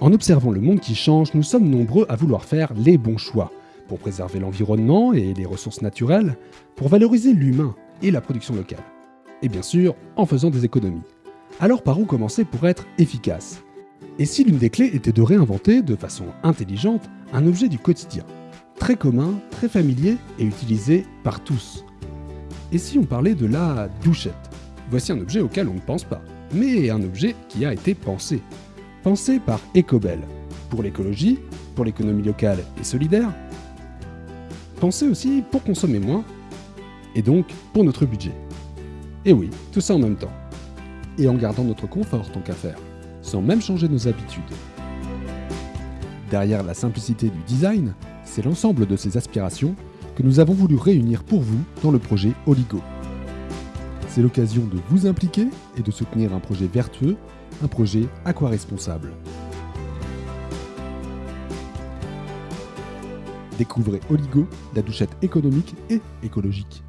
En observant le monde qui change, nous sommes nombreux à vouloir faire les bons choix pour préserver l'environnement et les ressources naturelles, pour valoriser l'humain et la production locale. Et bien sûr, en faisant des économies. Alors par où commencer pour être efficace? Et si l'une des clés était de réinventer de façon intelligente un objet du quotidien, très commun, très familier et utilisé par tous Et si on parlait de la douchette? Voici un objet auquel on ne pense pas, mais un objet qui a été pensé. Pensé par Ecobel, pour l'écologie, pour l'économie locale et solidaire, pensé aussi pour consommer moins, et donc pour notre budget. Et oui, tout ça en même temps. Et en gardant notre confort tant qu'à faire, sans même changer nos habitudes. Derrière la simplicité du design, c'est l'ensemble de ces aspirations que nous avons voulu réunir pour vous dans le projet Oligo. C'est l'occasion de vous impliquer et de soutenir un projet vertueux, un projet aquaresponsable. Découvrez Oligo, la douchette économique et écologique.